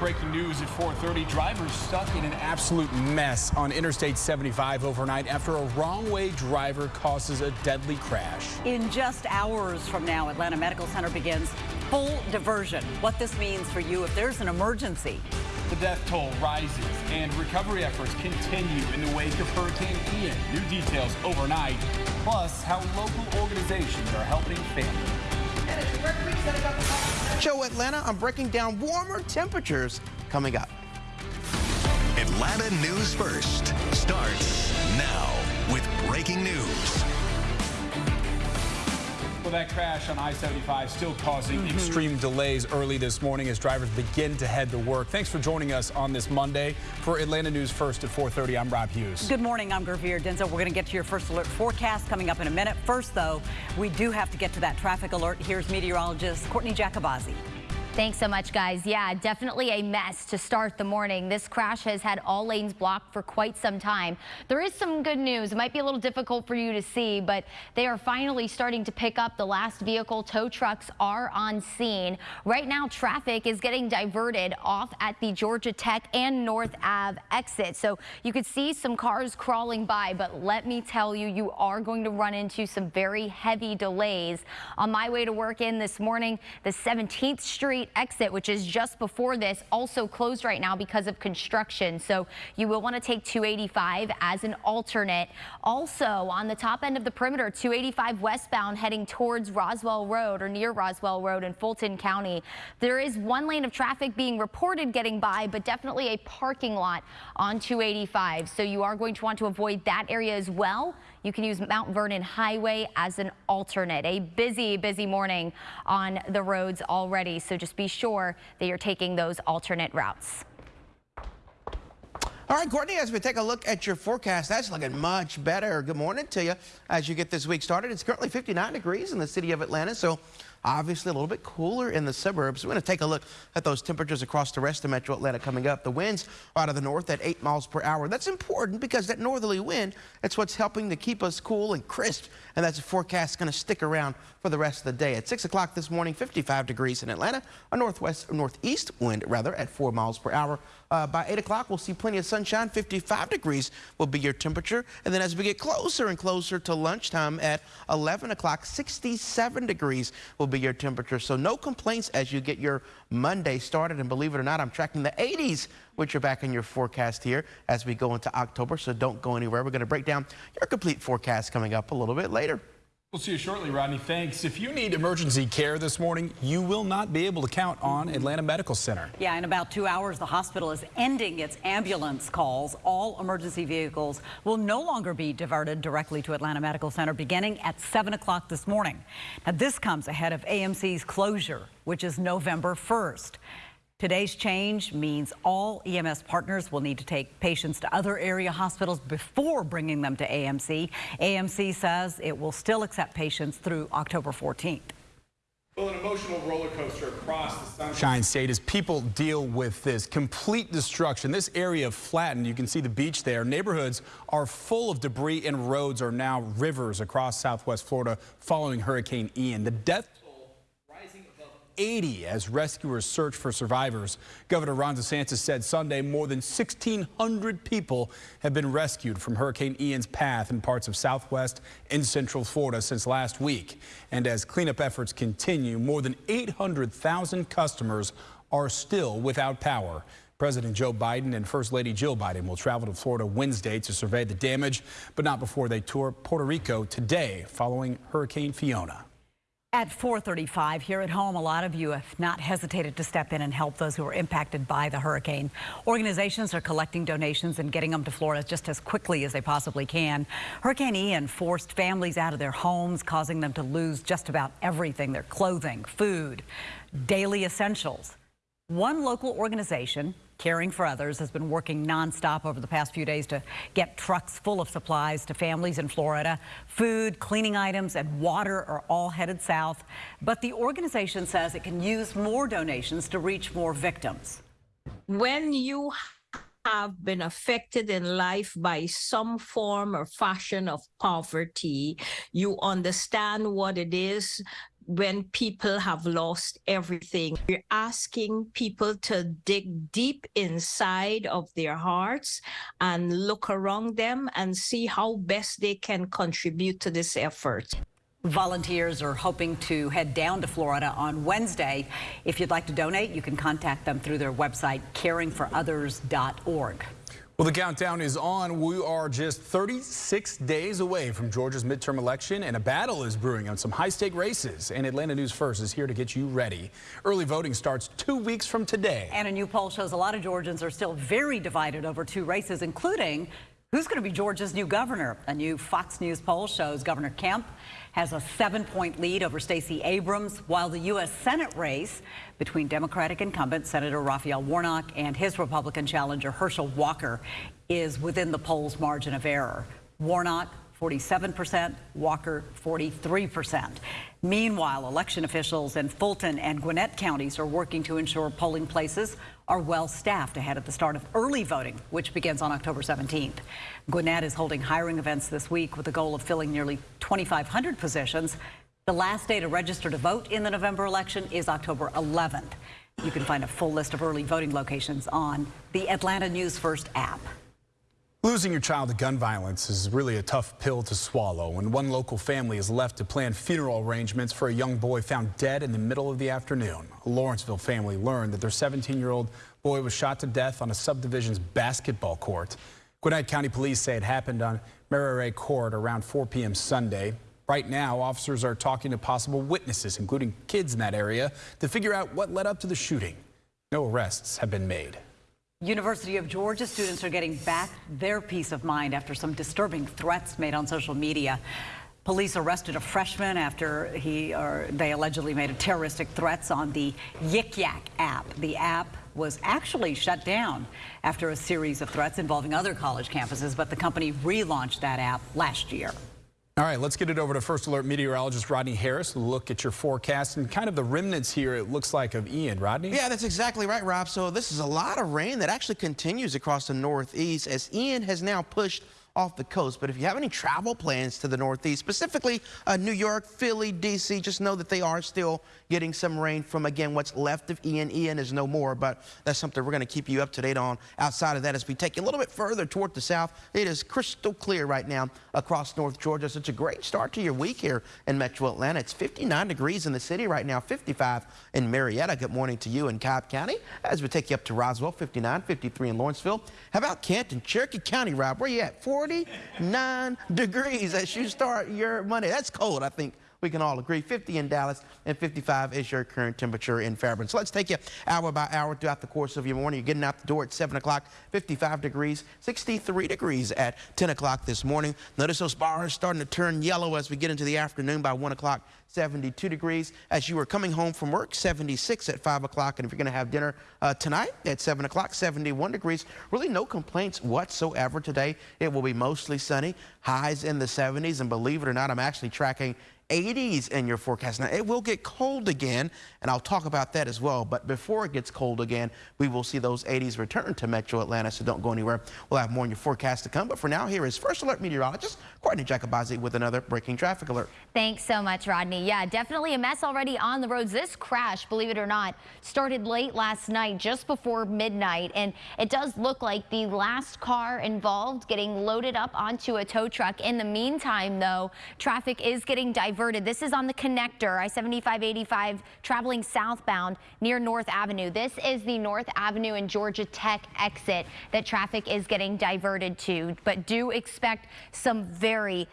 breaking news at 4.30. Drivers stuck in an absolute mess on Interstate 75 overnight after a wrong-way driver causes a deadly crash. In just hours from now, Atlanta Medical Center begins full diversion. What this means for you if there's an emergency. The death toll rises and recovery efforts continue in the wake of Hurricane Ian. New details overnight, plus how local organizations are helping families. Show Atlanta, I'm breaking down warmer temperatures coming up. Atlanta News First starts now with breaking news. Well, that crash on I-75 still causing mm -hmm. extreme delays early this morning as drivers begin to head to work. Thanks for joining us on this Monday. For Atlanta News First at 4.30, I'm Rob Hughes. Good morning. I'm Gurvir Dhindsa. We're going to get to your first alert forecast coming up in a minute. First, though, we do have to get to that traffic alert. Here's meteorologist Courtney Jacobazzi. Thanks so much, guys. Yeah, definitely a mess to start the morning. This crash has had all lanes blocked for quite some time. There is some good news. It might be a little difficult for you to see, but they are finally starting to pick up the last vehicle. Tow trucks are on scene. Right now, traffic is getting diverted off at the Georgia Tech and North Ave exit. So you could see some cars crawling by, but let me tell you, you are going to run into some very heavy delays. On my way to work in this morning, the 17th Street exit, which is just before this, also closed right now because of construction. So you will want to take 285 as an alternate. Also on the top end of the perimeter, 285 westbound heading towards Roswell Road or near Roswell Road in Fulton County. There is one lane of traffic being reported getting by, but definitely a parking lot on 285. So you are going to want to avoid that area as well. You can use Mount Vernon Highway as an alternate. A busy, busy morning on the roads already. So just be sure that you're taking those alternate routes. All right, Courtney, as we take a look at your forecast, that's looking much better. Good morning to you as you get this week started. It's currently 59 degrees in the city of Atlanta, so Obviously, a little bit cooler in the suburbs. We're going to take a look at those temperatures across the rest of Metro Atlanta coming up. The winds out of the north at 8 miles per hour. That's important because that northerly wind, it's what's helping to keep us cool and crisp. And that's a forecast going to stick around for the rest of the day. At 6 o'clock this morning, 55 degrees in Atlanta. A northwest, northeast wind, rather, at 4 miles per hour. Uh, by 8 o'clock, we'll see plenty of sunshine. 55 degrees will be your temperature. And then as we get closer and closer to lunchtime at 11 o'clock, 67 degrees will be your temperature. So no complaints as you get your Monday started. And believe it or not, I'm tracking the 80s, which are back in your forecast here as we go into October. So don't go anywhere. We're going to break down your complete forecast coming up a little bit later. We'll see you shortly, Rodney. Thanks. If you need emergency care this morning, you will not be able to count on Atlanta Medical Center. Yeah, in about two hours, the hospital is ending its ambulance calls. All emergency vehicles will no longer be diverted directly to Atlanta Medical Center beginning at 7 o'clock this morning. Now, this comes ahead of AMC's closure, which is November 1st. Today's change means all EMS partners will need to take patients to other area hospitals before bringing them to AMC. AMC says it will still accept patients through October 14th. Well, an emotional roller coaster across the Sunshine State as people deal with this complete destruction. This area flattened. You can see the beach there. Neighborhoods are full of debris and roads are now rivers across southwest Florida following Hurricane Ian. The death 80 as rescuers search for survivors. Governor Ron DeSantis said Sunday more than 1,600 people have been rescued from Hurricane Ian's path in parts of southwest and central Florida since last week. And as cleanup efforts continue, more than 800,000 customers are still without power. President Joe Biden and First Lady Jill Biden will travel to Florida Wednesday to survey the damage, but not before they tour Puerto Rico today following Hurricane Fiona. At 435 here at home, a lot of you have not hesitated to step in and help those who were impacted by the hurricane. Organizations are collecting donations and getting them to Florida just as quickly as they possibly can. Hurricane Ian forced families out of their homes, causing them to lose just about everything, their clothing, food, daily essentials. One local organization, Caring for Others, has been working nonstop over the past few days to get trucks full of supplies to families in Florida. Food, cleaning items, and water are all headed south. But the organization says it can use more donations to reach more victims. When you have been affected in life by some form or fashion of poverty, you understand what it is when people have lost everything. We're asking people to dig deep inside of their hearts and look around them and see how best they can contribute to this effort. Volunteers are hoping to head down to Florida on Wednesday. If you'd like to donate, you can contact them through their website, caringforothers.org. Well, the countdown is on. We are just 36 days away from Georgia's midterm election, and a battle is brewing on some high-stake races. And Atlanta News First is here to get you ready. Early voting starts two weeks from today. And a new poll shows a lot of Georgians are still very divided over two races, including Who's going to be Georgia's new governor? A new Fox News poll shows Governor Kemp has a seven point lead over Stacey Abrams, while the U.S. Senate race between Democratic incumbent Senator Raphael Warnock and his Republican challenger Herschel Walker is within the poll's margin of error. Warnock 47%, Walker 43%. Meanwhile, election officials in Fulton and Gwinnett counties are working to ensure polling places are well staffed ahead of the start of early voting, which begins on October 17th. Gwinnett is holding hiring events this week with the goal of filling nearly 2,500 positions. The last day to register to vote in the November election is October 11th. You can find a full list of early voting locations on the Atlanta News First app. Losing your child to gun violence is really a tough pill to swallow when one local family is left to plan funeral arrangements for a young boy found dead in the middle of the afternoon. A Lawrenceville family learned that their 17-year-old boy was shot to death on a subdivision's basketball court. Gwinnett County Police say it happened on Marire Court around 4 p.m. Sunday. Right now, officers are talking to possible witnesses, including kids in that area, to figure out what led up to the shooting. No arrests have been made. University of Georgia students are getting back their peace of mind after some disturbing threats made on social media. Police arrested a freshman after he or they allegedly made a terroristic threats on the Yik Yak app. The app was actually shut down after a series of threats involving other college campuses, but the company relaunched that app last year. All right, let's get it over to First Alert meteorologist Rodney Harris. Look at your forecast and kind of the remnants here, it looks like, of Ian. Rodney? Yeah, that's exactly right, Rob. So this is a lot of rain that actually continues across the northeast as Ian has now pushed off the coast. But if you have any travel plans to the Northeast, specifically uh, New York, Philly, D.C., just know that they are still getting some rain from, again, what's left of Ian. Ian is no more, but that's something we're going to keep you up to date on. Outside of that, as we take you a little bit further toward the south, it is crystal clear right now across North Georgia. So it's a great start to your week here in metro Atlanta. It's 59 degrees in the city right now, 55 in Marietta. Good morning to you in Cobb County. As we take you up to Roswell, 59, 53 in Lawrenceville. How about Canton, Cherokee County, Rob? Where you at? 40 49 degrees as you start your Monday. That's cold, I think we can all agree. 50 in Dallas and 55 is your current temperature in Fairburn. So let's take you hour by hour throughout the course of your morning. You're getting out the door at 7 o'clock, 55 degrees, 63 degrees at 10 o'clock this morning. Notice those bars starting to turn yellow as we get into the afternoon by 1 o'clock. 72 degrees. As you are coming home from work, 76 at 5 o'clock. And if you're going to have dinner uh, tonight at 7 o'clock, 71 degrees. Really no complaints whatsoever today. It will be mostly sunny, highs in the 70s. And believe it or not, I'm actually tracking 80s in your forecast. Now, it will get cold again, and I'll talk about that as well. But before it gets cold again, we will see those 80s return to metro Atlanta, so don't go anywhere. We'll have more in your forecast to come. But for now, here is First Alert meteorologist Courtney Jacobazzi with another breaking traffic alert. Thanks so much, Rodney. Yeah, definitely a mess already on the roads. This crash, believe it or not, started late last night, just before midnight. And it does look like the last car involved getting loaded up onto a tow truck. In the meantime, though, traffic is getting diverted. This is on the connector, I-75-85, traveling southbound near North Avenue. This is the North Avenue and Georgia Tech exit that traffic is getting diverted to, but do expect some very, very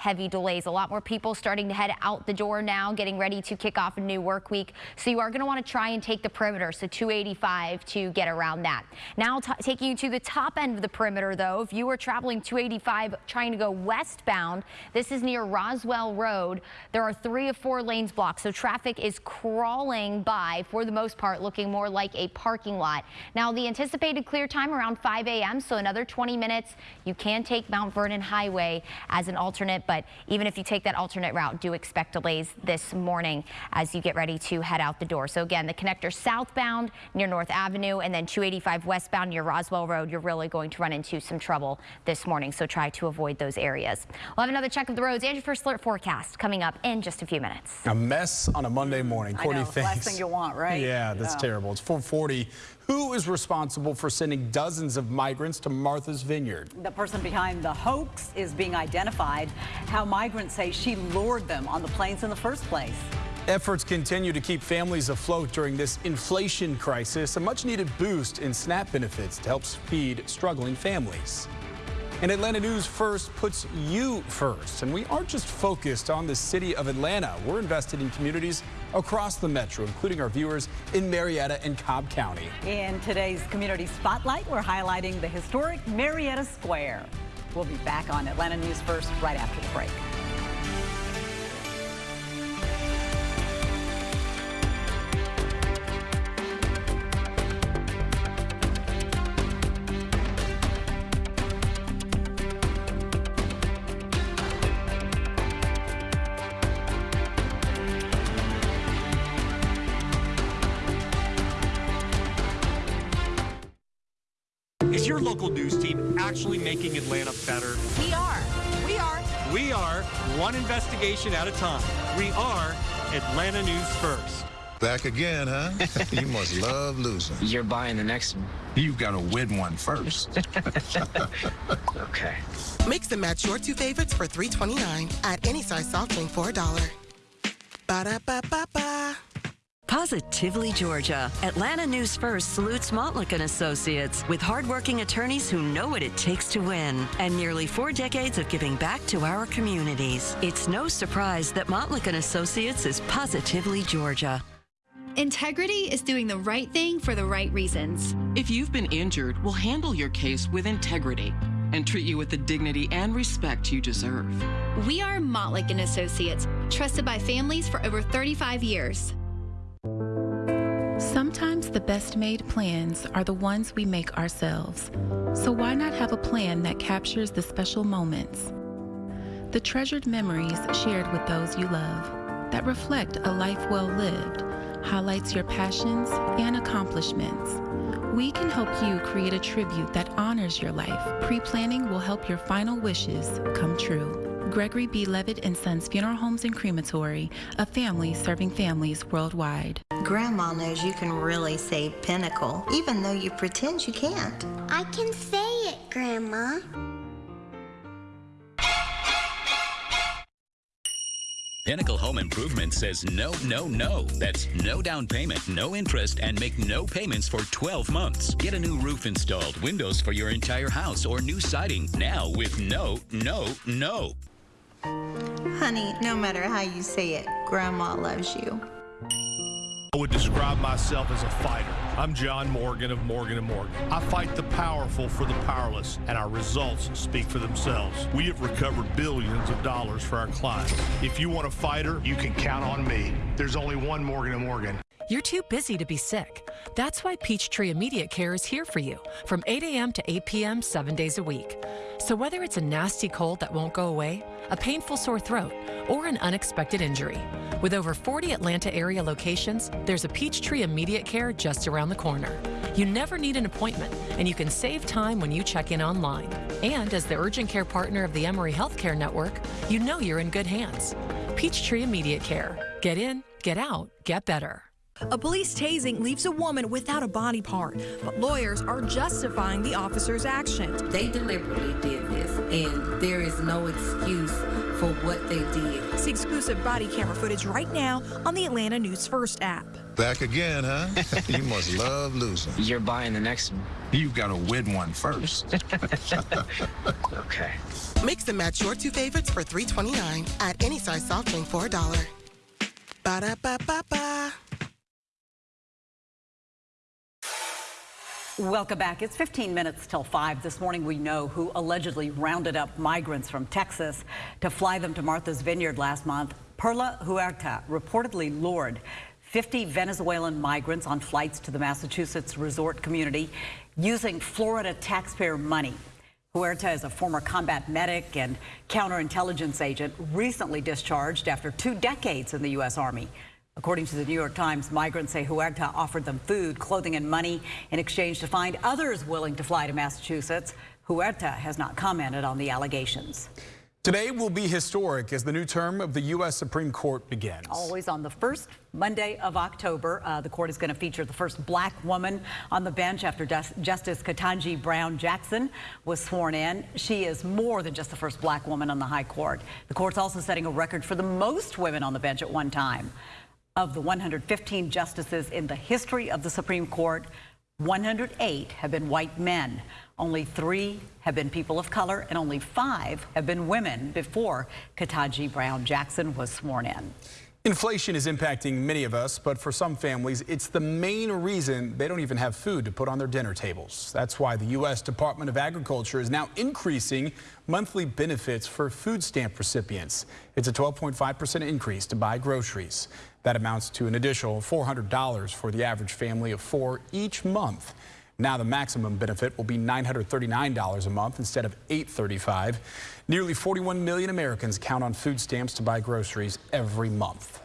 heavy delays. A lot more people starting to head out the door now, getting ready to kick off a new work week. So you are going to want to try and take the perimeter, so 285 to get around that. Now taking you to the top end of the perimeter, though, if you are traveling 285 trying to go westbound, this is near Roswell Road. There are three of four lanes blocked, so traffic is crawling by, for the most part, looking more like a parking lot. Now, the anticipated clear time around 5 a.m., so another 20 minutes. You can take Mount Vernon Highway as an alternate. But even if you take that alternate route, do expect delays this morning as you get ready to head out the door. So again, the connector southbound near North Avenue and then 285 westbound near Roswell Road, you're really going to run into some trouble this morning. So try to avoid those areas. We'll have another check of the roads and your first alert forecast coming up in just a few minutes. A mess on a Monday morning. I Courtney, know, thanks. last thing you want, right? Yeah, that's terrible. It's 440. Who is responsible for sending dozens of migrants to Martha's Vineyard? The person behind the hoax is being identified. How migrants say she lured them on the planes in the first place. Efforts continue to keep families afloat during this inflation crisis, a much needed boost in SNAP benefits to help feed struggling families. And Atlanta News First puts you first. And we aren't just focused on the city of Atlanta. We're invested in communities across the metro, including our viewers in Marietta and Cobb County. In today's Community Spotlight, we're highlighting the historic Marietta Square. We'll be back on Atlanta News First right after the break. Local news team actually making Atlanta better? We are. We are. We are one investigation at a time. We are Atlanta News First. Back again, huh? you must love losing. You're buying the next one. You gotta win one first. Okay. Mix and match your two favorites for $3.29 at any size soft drink for a dollar. Ba-da-ba-ba-ba. Positively Georgia. Atlanta News First salutes Montlick and Associates with hardworking attorneys who know what it takes to win and nearly four decades of giving back to our communities. It's no surprise that Montlick and Associates is positively Georgia. Integrity is doing the right thing for the right reasons. If you've been injured, we'll handle your case with integrity and treat you with the dignity and respect you deserve. We are Montlick and Associates, trusted by families for over 35 years. Sometimes the best made plans are the ones we make ourselves. So why not have a plan that captures the special moments? The treasured memories shared with those you love, that reflect a life well lived, highlights your passions and accomplishments. We can help you create a tribute that honors your life. Pre planning will help your final wishes come true. Gregory B. Levett and Sons Funeral Homes and Crematory, a family serving families worldwide. Grandma knows you can really say pinnacle, even though you pretend you can't. I can say it, Grandma. Pinnacle Home Improvement says no, no, no. That's no down payment, no interest, and make no payments for 12 months. Get a new roof installed, windows for your entire house, or new siding now with no, no, no. Honey, no matter how you say it, Grandma loves you. I would describe myself as a fighter. I'm John Morgan of Morgan & Morgan. I fight the powerful for the powerless, and our results speak for themselves. We have recovered billions of dollars for our clients. If you want a fighter, you can count on me. There's only one Morgan & Morgan. You're too busy to be sick. That's why Peachtree Immediate Care is here for you from 8 a.m. to 8 p.m. seven days a week. So whether it's a nasty cold that won't go away, a painful sore throat, or an unexpected injury, with over 40 Atlanta area locations, there's a Peachtree Immediate Care just around the corner. You never need an appointment, and you can save time when you check in online. And as the urgent care partner of the Emory Healthcare Network, you know you're in good hands. Peachtree Immediate Care. Get in, get out, get better. A police tasing leaves a woman without a body part, but lawyers are justifying the officer's actions. They deliberately did this, and there is no excuse for what they did. See exclusive body camera footage right now on the Atlanta News First app. Back again, huh? you must love losing. You're buying the next one. You've gotta win one first. okay. Mix and match your two favorites for $3.29 at any size soft drink for a dollar. Ba-da-ba-ba-ba. Welcome back. It's 15 minutes till 5. This morning we know who allegedly rounded up migrants from Texas to fly them to Martha's Vineyard last month. Perla Huerta reportedly lured 50 Venezuelan migrants on flights to the Massachusetts resort community using Florida taxpayer money. Huerta is a former combat medic and counterintelligence agent recently discharged after two decades in the U.S. Army. According to the New York Times, migrants say Huerta offered them food, clothing, and money in exchange to find others willing to fly to Massachusetts. Huerta has not commented on the allegations. Today will be historic as the new term of the U.S. Supreme Court begins. Always on the first Monday of October, uh, the court is going to feature the first black woman on the bench after Justice Ketanji Brown Jackson was sworn in. She is more than just the first black woman on the high court. The court's also setting a record for the most women on the bench at one time. Of the 115 justices in the history of the Supreme Court, 108 have been white men. Only three have been people of color, and only five have been women before Ketanji Brown Jackson was sworn in. Inflation is impacting many of us, but for some families, it's the main reason they don't even have food to put on their dinner tables. That's why the U.S. Department of Agriculture is now increasing monthly benefits for food stamp recipients. It's a 12.5% increase to buy groceries. That amounts to an additional $400 for the average family of four each month. Now the maximum benefit will be $939 a month instead of $835. Nearly 41 million Americans count on food stamps to buy groceries every month.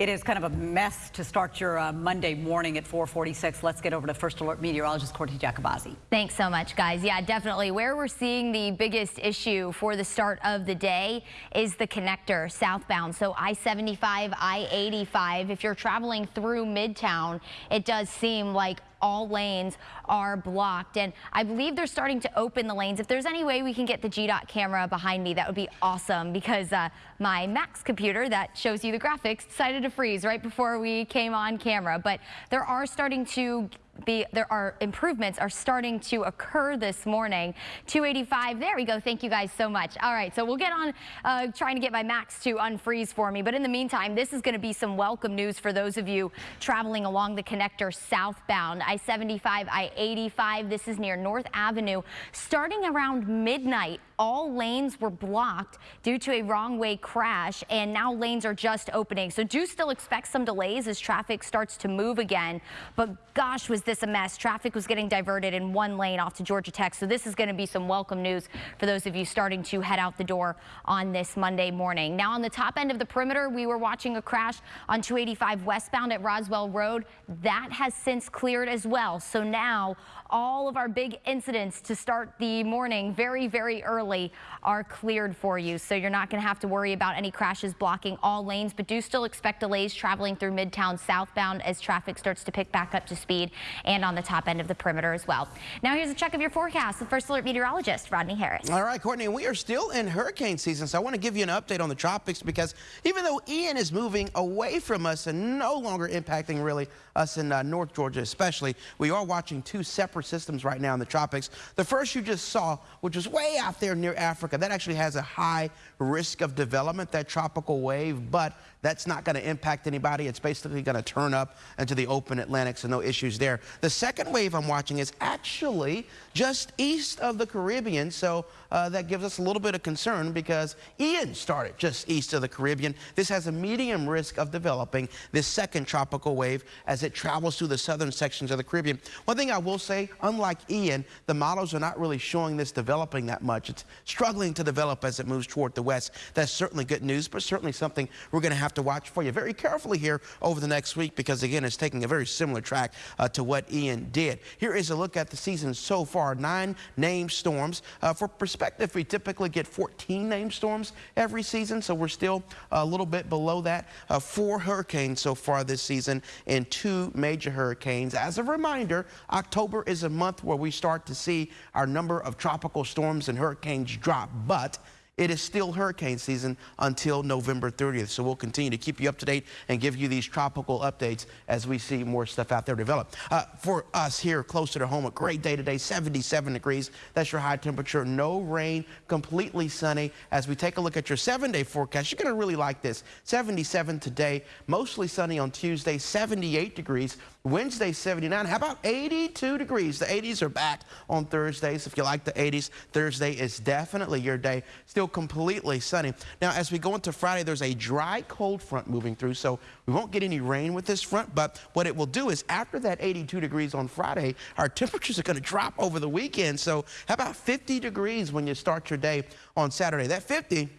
It is kind of a mess to start your uh, Monday morning at 446. Let's get over to First Alert meteorologist Courtney Jacobazzi. Thanks so much, guys. Yeah, definitely. Where we're seeing the biggest issue for the start of the day is the connector southbound. So I-75, I-85. If you're traveling through Midtown, it does seem like all lanes are blocked. And I believe they're starting to open the lanes. If there's any way we can get the GDOT camera behind me, that would be awesome because uh, my Max computer that shows you the graphics decided to freeze right before we came on camera. But there are starting to be there are improvements are starting to occur this morning. 285 there we go. Thank you guys so much. All right so we'll get on uh, trying to get my max to unfreeze for me. But in the meantime this is going to be some welcome news for those of you traveling along the connector southbound. I-75 i-85 this is near north avenue. Starting around midnight all lanes were blocked due to a wrong way crash and now lanes are just opening. So do still expect some delays as traffic starts to move again. But gosh, was this a mess. Traffic was getting diverted in one lane off to Georgia Tech. So this is going to be some welcome news for those of you starting to head out the door on this Monday morning. Now on the top end of the perimeter, we were watching a crash on 285 westbound at Roswell Road. That has since cleared as well. So now all of our big incidents to start the morning very, very early are cleared for you. So you're not going to have to worry about any crashes blocking all lanes, but do still expect delays traveling through Midtown southbound as traffic starts to pick back up to speed and on the top end of the perimeter as well. Now here's a check of your forecast with First Alert meteorologist Rodney Harris. All right, Courtney, we are still in hurricane season, so I want to give you an update on the tropics because even though Ian is moving away from us and no longer impacting really us in uh, North Georgia especially, we are watching two separate systems right now in the tropics. The first you just saw, which was way out there near Africa, that actually has a high risk of development, that tropical wave, but that's not going to impact anybody. It's basically going to turn up into the open Atlantic, so no issues there. The second wave I'm watching is actually just east of the Caribbean, so uh, that gives us a little bit of concern because Ian started just east of the Caribbean. This has a medium risk of developing this second tropical wave as it travels through the southern sections of the Caribbean. One thing I will say, unlike Ian, the models are not really showing this developing that much. It's struggling to develop as it moves toward the west. That's certainly good news, but certainly something we're going to have to watch for you very carefully here over the next week because, again, it's taking a very similar track uh, to what Ian did. Here is a look at the season so far. Nine named storms. Uh, for perspective, we typically get 14 named storms every season, so we're still a little bit below that. Uh, four hurricanes so far this season and two major hurricanes. As a reminder, October is a month where we start to see our number of tropical storms and hurricanes drop, but it is still hurricane season until November 30th. So we'll continue to keep you up to date and give you these tropical updates as we see more stuff out there develop. Uh, for us here closer to home, a great day today, 77 degrees. That's your high temperature. No rain, completely sunny. As we take a look at your seven-day forecast, you're going to really like this. 77 today, mostly sunny on Tuesday, 78 degrees. Wednesday, 79. How about 82 degrees? The 80s are back on Thursdays. If you like the 80s, Thursday is definitely your day. Still still completely sunny. Now, as we go into Friday, there's a dry cold front moving through, so we won't get any rain with this front, but what it will do is after that 82 degrees on Friday, our temperatures are going to drop over the weekend. So how about 50 degrees when you start your day on Saturday? That 50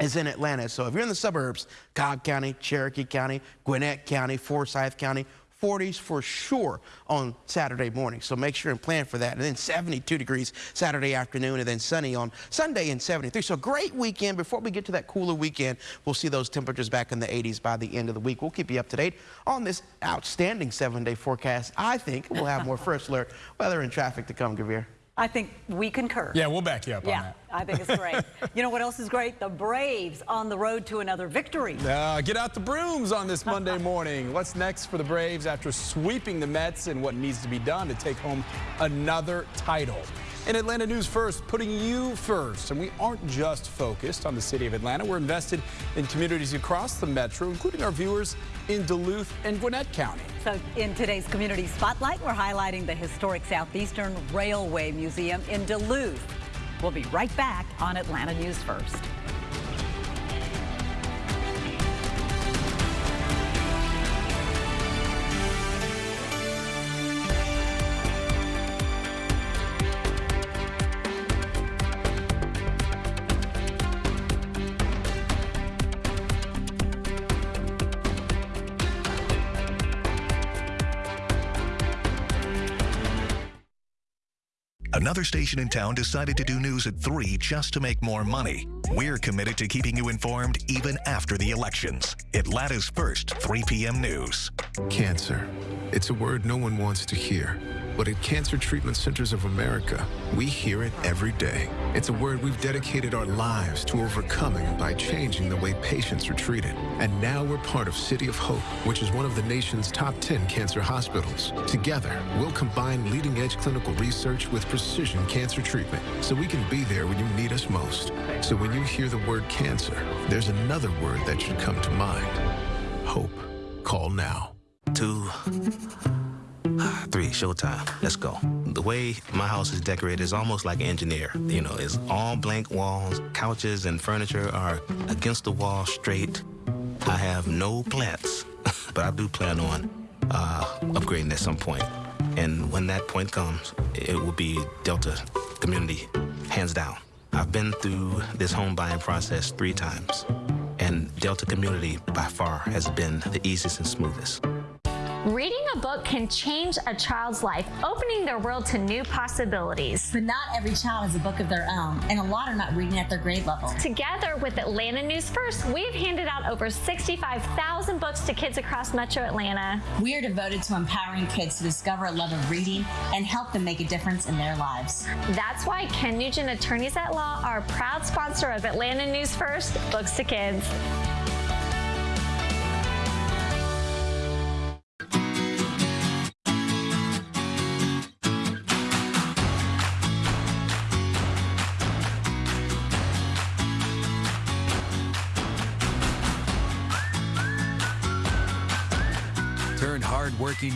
is in Atlanta. So if you're in the suburbs, Cobb County, Cherokee County, Gwinnett County, Forsyth County, 40s for sure on Saturday morning. So make sure and plan for that. And then 72 degrees Saturday afternoon and then sunny on Sunday and 73. So great weekend. Before we get to that cooler weekend, we'll see those temperatures back in the 80s by the end of the week. We'll keep you up to date on this outstanding seven day forecast. I think we'll have more first alert weather and traffic to come, Gurvir. I think we concur. Yeah, we'll back you up yeah, on that. I think it's great. you know what else is great? The Braves on the road to another victory. Uh, get out the brooms on this Monday morning. What's next for the Braves after sweeping the Mets and what needs to be done to take home another title? In Atlanta News First, putting you first. And we aren't just focused on the city of Atlanta. We're invested in communities across the metro, including our viewers in Duluth and Gwinnett County. So in today's Community Spotlight, we're highlighting the historic Southeastern Railway Museum in Duluth. We'll be right back on Atlanta News First. Another station in town decided to do news at 3 just to make more money. We're committed to keeping you informed even after the elections. Atlanta's first 3 p.m. news. Cancer. It's a word no one wants to hear. But at Cancer Treatment Centers of America, we hear it every day. It's a word we've dedicated our lives to overcoming by changing the way patients are treated. And now we're part of City of Hope, which is one of the nation's top 10 cancer hospitals. Together, we'll combine leading edge clinical research with precision cancer treatment so we can be there when you need us most. So when you hear the word cancer, there's another word that should come to mind hope. Call now. Two. Three, showtime. Let's go. The way my house is decorated is almost like an engineer. You know, it's all blank walls. Couches and furniture are against the wall straight. I have no plants, but I do plan on uh, upgrading at some point. And when that point comes, it will be Delta Community, hands down. I've been through this home buying process three times, and Delta Community by far has been the easiest and smoothest. Reading a book can change a child's life, opening their world to new possibilities. But not every child has a book of their own, and a lot are not reading at their grade level. Together with Atlanta News First, we've handed out over 65,000 books to kids across Metro Atlanta. We are devoted to empowering kids to discover a love of reading and help them make a difference in their lives. That's why Ken Nugent Attorneys at Law are a proud sponsor of Atlanta News First, Books to Kids.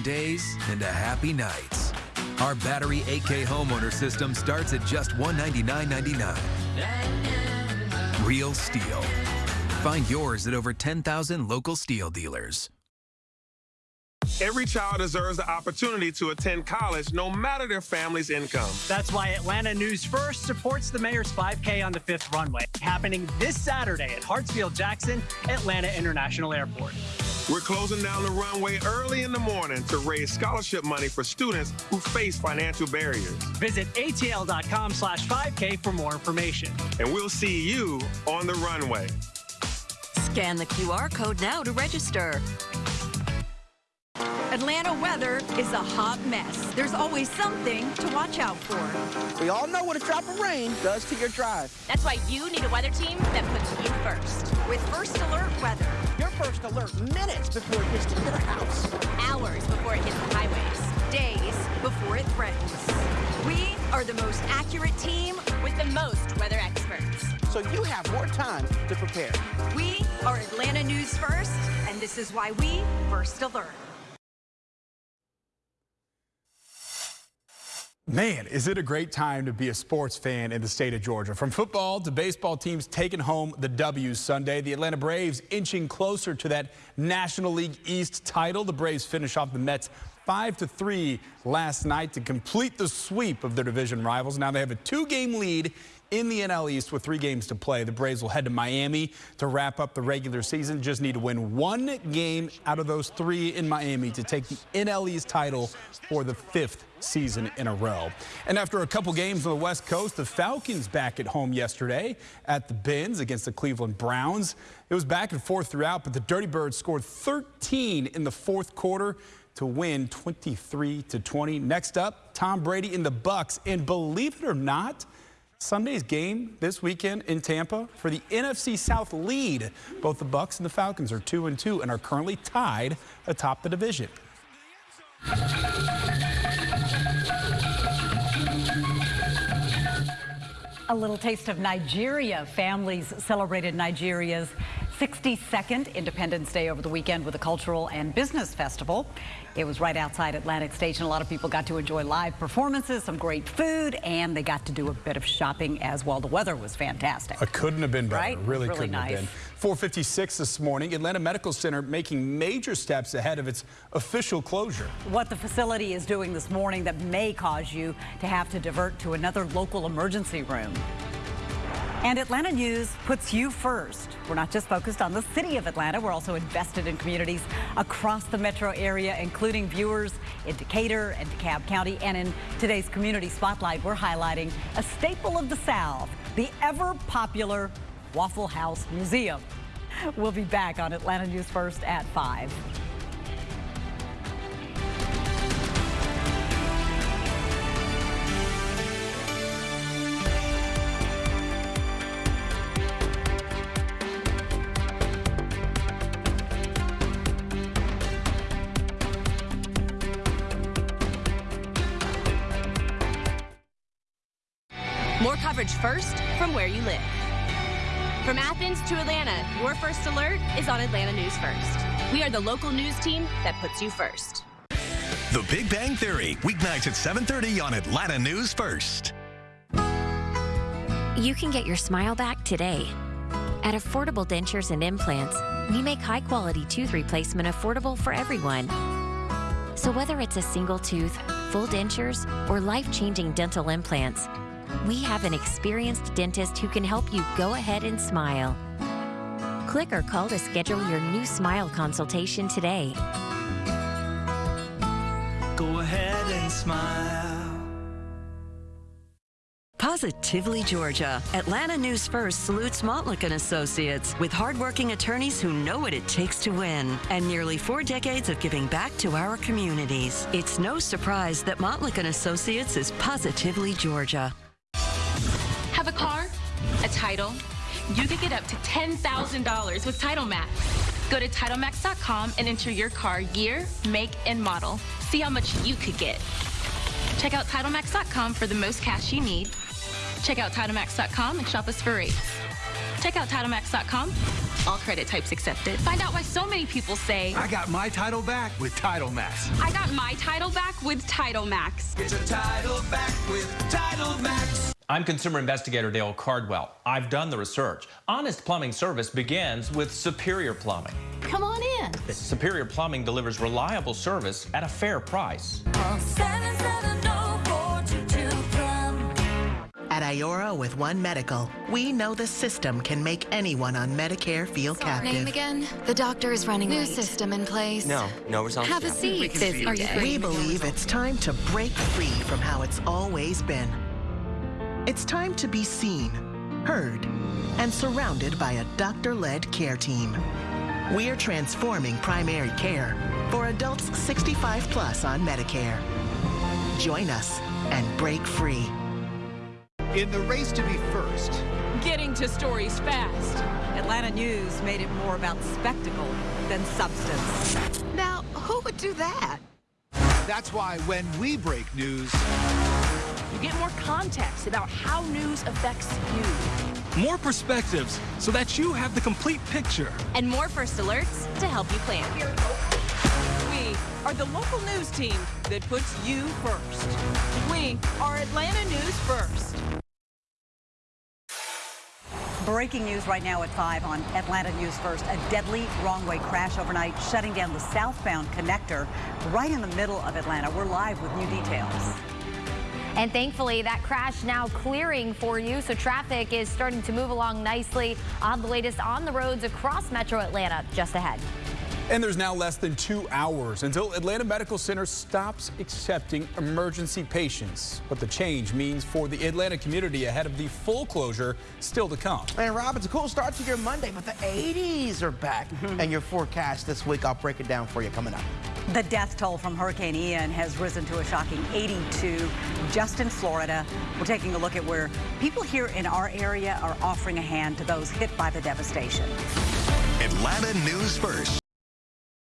Days into happy nights. Our battery 8K homeowner system starts at just $199.99. Real STIHL. Find yours at over 10,000 local STIHL dealers. Every child deserves the opportunity to attend college no matter their family's income. That's why Atlanta News First supports the Mayor's 5K on the fifth runway, happening this Saturday at Hartsfield Jackson Atlanta International Airport. We're closing down the runway early in the morning to raise scholarship money for students who face financial barriers. Visit atl.com slash 5K for more information. And we'll see you on the runway. Scan the QR code now to register. Atlanta weather is a hot mess. There's always something to watch out for. We all know what a drop of rain does to your drive. That's why you need a weather team that puts you first. With First Alert Weather. Your first alert minutes before it to your house. Hours before it hits the highways. Days before it threatens. We are the most accurate team with the most weather experts. So you have more time to prepare. We are Atlanta News First, and this is why we First Alert. Man, is it a great time to be a sports fan in the state of Georgia. From football to baseball teams taking home the W's Sunday. The Atlanta Braves inching closer to that National League East title. The Braves finish off the Mets 5 to 3 last night to complete the sweep of their division rivals. Now they have a two-game lead in the NL East with three games to play. The Braves will head to Miami to wrap up the regular season. Just need to win one game out of those three in Miami to take the NL East title for the fifth season in a row. And after a couple games on the West Coast, the Falcons back at home yesterday at the Benz against the Cleveland Browns. It was back and forth throughout, but the Dirty Birds scored 13 in the fourth quarter to win 23 to 20. Next up, Tom Brady in the Bucks, and believe it or not, Sunday's game this weekend in Tampa for the NFC South lead. Both the Bucks and the Falcons are 2 and 2 and are currently tied atop the division. A little taste of Nigeria. Families celebrated Nigeria's 62nd Independence Day over the weekend with a cultural and business festival. It was right outside Atlantic Station. A lot of people got to enjoy live performances, some great food, and they got to do a bit of shopping as well. The weather was fantastic. It couldn't have been better. Right? Really, really couldn't nice. have been. 456 this morning, Atlanta Medical Center making major steps ahead of its official closure. What the facility is doing this morning that may cause you to have to divert to another local emergency room. And Atlanta News puts you first. We're not just focused on the city of Atlanta, we're also invested in communities across the metro area, including viewers in Decatur and DeKalb County. And in today's Community Spotlight, we're highlighting a staple of the South, the ever popular Waffle House Museum. We'll be back on Atlanta News First at 5. First from where you live. From Athens to Atlanta, your first alert is on Atlanta News First. We are the local news team that puts you first. The Big Bang Theory, weeknights at 7:30 on Atlanta News First. You can get your smile back today. At Affordable Dentures and Implants, we make high quality tooth replacement affordable for everyone. So whether it's a single tooth, full dentures, or life changing dental implants, we have an experienced dentist who can help you go ahead and smile. Click or call to schedule your new smile consultation today. Go ahead and smile. Positively Georgia. Atlanta News First salutes Montlick and Associates with hardworking attorneys who know what it takes to win and nearly four decades of giving back to our communities. It's no surprise that Montlick and Associates is positively Georgia. A title? You could get up to $10,000 with Title Max. Go to TitleMax.com and enter your car year, make, and model. See how much you could get. Check out TitleMax.com for the most cash you need. Check out TitleMax.com and shop us for rates. Check out TitleMax.com. All credit types accepted. Find out why so many people say, I got my title back with Title Max. I got my title back with Title Max. Get your title back with Title Max. I'm consumer investigator Dale Cardwell. I've done the research. Honest plumbing service begins with Superior Plumbing. Come on in. Superior Plumbing delivers reliable service at a fair price. Oh at Iora with One Medical, we know the system can make anyone on Medicare feel captive. Name again? The doctor is running New late. system in place. No, no results. Have a seat. Are you We believe it's time to break free from how it's always been. It's time to be seen, heard, and surrounded by a doctor-led care team. We're transforming primary care for adults 65 plus on Medicare. Join us and break free. In the race to be first, Getting to stories fast. Atlanta News made it more about spectacle than substance. Now, who would do that? That's why when we break news, You get more context about how news affects you. More perspectives so that you have the complete picture. And more first alerts to help you plan. We are the local news team that puts you first. We are Atlanta News First. Breaking news right now at 5 on Atlanta News First. A deadly wrong-way crash overnight, shutting down the southbound connector right in the middle of Atlanta. We're live with new details. And thankfully, that crash now clearing for you, so traffic is starting to move along nicely. On the latest on the roads across metro Atlanta, just ahead. And there's now less than two hours until Atlanta Medical Center stops accepting emergency patients. What the change means for the Atlanta community ahead of the full closure still to come. And Rob, it's a cool start to your Monday, but the 80s are back. Mm-hmm. and your forecast this week, I'll break it down for you coming up. The death toll from Hurricane Ian has risen to a shocking 82 just in Florida. We're taking a look at where people here in our area are offering a hand to those hit by the devastation. Atlanta News First.